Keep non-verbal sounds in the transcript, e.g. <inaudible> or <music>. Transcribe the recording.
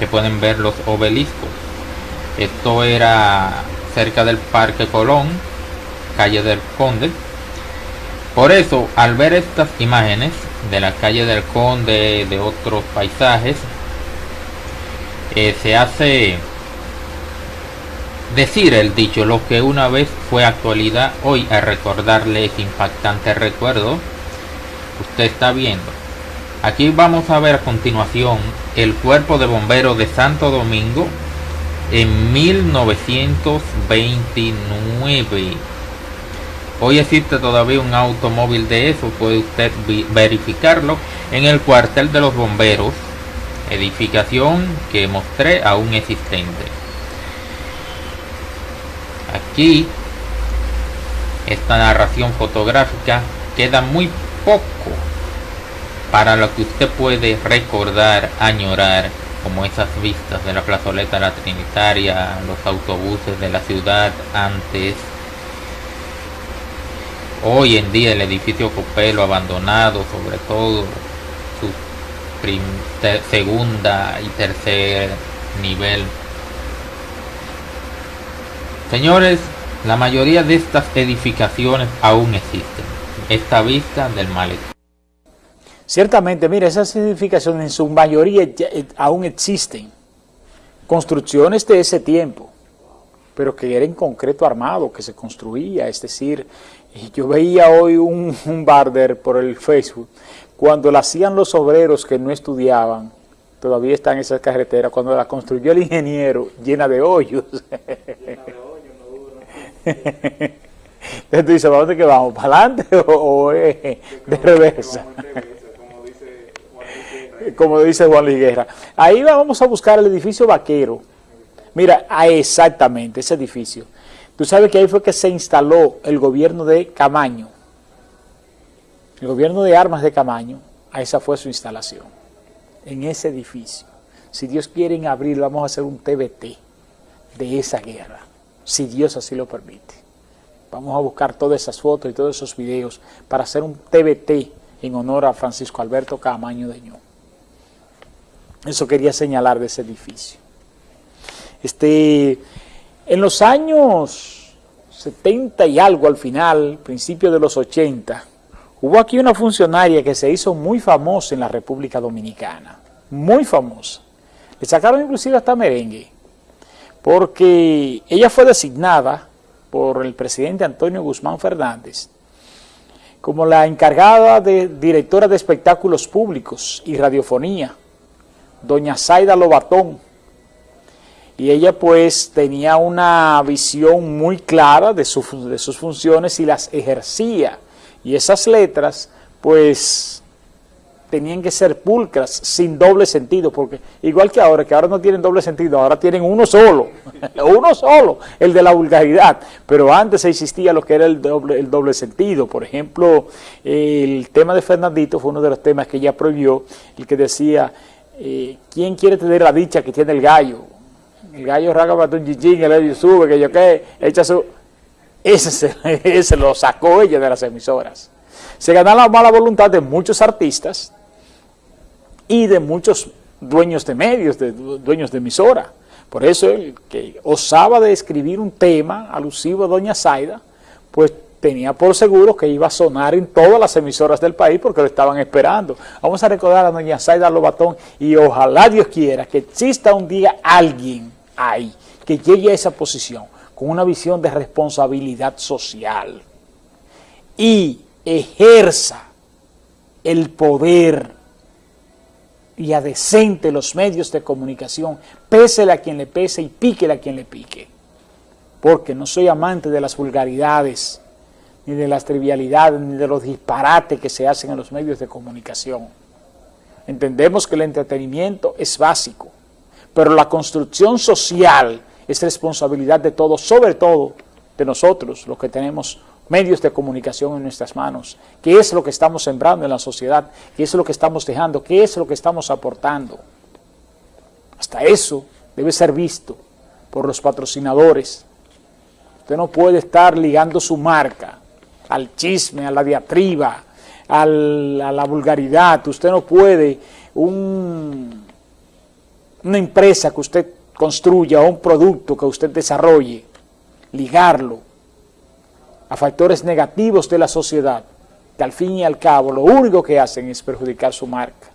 que pueden ver los obeliscos. Esto era cerca del Parque Colón, calle del Conde. Por eso, al ver estas imágenes de la calle del Conde, de otros paisajes, eh, se hace decir el dicho, lo que una vez fue actualidad, hoy a recordarle ese impactante recuerdo, usted está viendo. Aquí vamos a ver a continuación el cuerpo de bomberos de Santo Domingo en 1929. Hoy existe todavía un automóvil de eso, puede usted verificarlo en el cuartel de los bomberos, edificación que mostré aún existente. Aquí esta narración fotográfica queda muy poco para lo que usted puede recordar, añorar, como esas vistas de la plazoleta La Trinitaria, los autobuses de la ciudad antes. Hoy en día el edificio Copelo abandonado, sobre todo su segunda y tercer nivel. Señores, la mayoría de estas edificaciones aún existen. Esta vista del malecón. Ciertamente, mira, esas edificaciones en su mayoría eh, aún existen. Construcciones de ese tiempo, pero que era en concreto armado, que se construía. Es decir, yo veía hoy un, <laughs> un barder por el Facebook, cuando la hacían los obreros que no estudiaban, todavía están esas carreteras, cuando la construyó el ingeniero, llena de hoyos. <laughs> Entonces tú dices, ¿para dónde que vamos? ¿Para adelante o, de reversa? Como dice Juan Liguerra. Ahí vamos a buscar el edificio vaquero. Mira, ah, exactamente, ese edificio. Tú sabes que ahí fue que se instaló el gobierno de Camaño. El gobierno de armas de Camaño, a esa fue su instalación. En ese edificio. Si Dios quiere en abril vamos a hacer un TBT de esa guerra. Si Dios así lo permite. Vamos a buscar todas esas fotos y todos esos videos para hacer un TBT en honor a Francisco Alberto Camaño de Ño. Eso quería señalar de ese edificio. Este, en los años 70 y algo al final, principio de los 80, hubo aquí una funcionaria que se hizo muy famosa en la República Dominicana, muy famosa. Le sacaron inclusive hasta merengue, porque ella fue designada por el presidente Antonio Guzmán Fernández como la encargada de directora de espectáculos públicos y radiofonía doña Zaida Lobatón. Y ella pues tenía una visión muy clara de, de sus funciones y las ejercía. Y esas letras pues tenían que ser pulcras, sin doble sentido, porque igual que ahora, que ahora no tienen doble sentido, ahora tienen uno solo, <laughs> uno solo, el de la vulgaridad, pero antes existía lo que era el doble, el doble sentido, por ejemplo, el tema de Fernandito fue uno de los temas que ella prohibió, el que decía, eh, ¿quién quiere tener la dicha que tiene el gallo? El gallo raga para un chichín, el gallo sube, que yo qué, echa su... Ese, se, <laughs> lo sacó ella de las emisoras. Se ganó la mala voluntad de muchos artistas y de muchos dueños de medios, de dueños de emisora. Por eso el que osaba de escribir un tema alusivo a Doña Zaida, pues tenía por seguro que iba a sonar en todas las emisoras del país porque lo estaban esperando. Vamos a recordar a doña Zaida Lobatón y ojalá Dios quiera que exista un día alguien ahí que llegue a esa posición con una visión de responsabilidad social y ejerza el poder y adecente los medios de comunicación, pésele a quien le pese y píquele a quien le pique. Porque no soy amante de las vulgaridades, ni de las trivialidades, ni de los disparates que se hacen en los medios de comunicación. Entendemos que el entretenimiento es básico, pero la construcción social es responsabilidad de todos, sobre todo de nosotros, los que tenemos medios de comunicación en nuestras manos, qué es lo que estamos sembrando en la sociedad, qué es lo que estamos dejando, qué es lo que estamos aportando. Hasta eso debe ser visto por los patrocinadores. Usted no puede estar ligando su marca al chisme, a la diatriba, a la vulgaridad. Usted no puede un, una empresa que usted construya o un producto que usted desarrolle, ligarlo a factores negativos de la sociedad, que al fin y al cabo lo único que hacen es perjudicar su marca.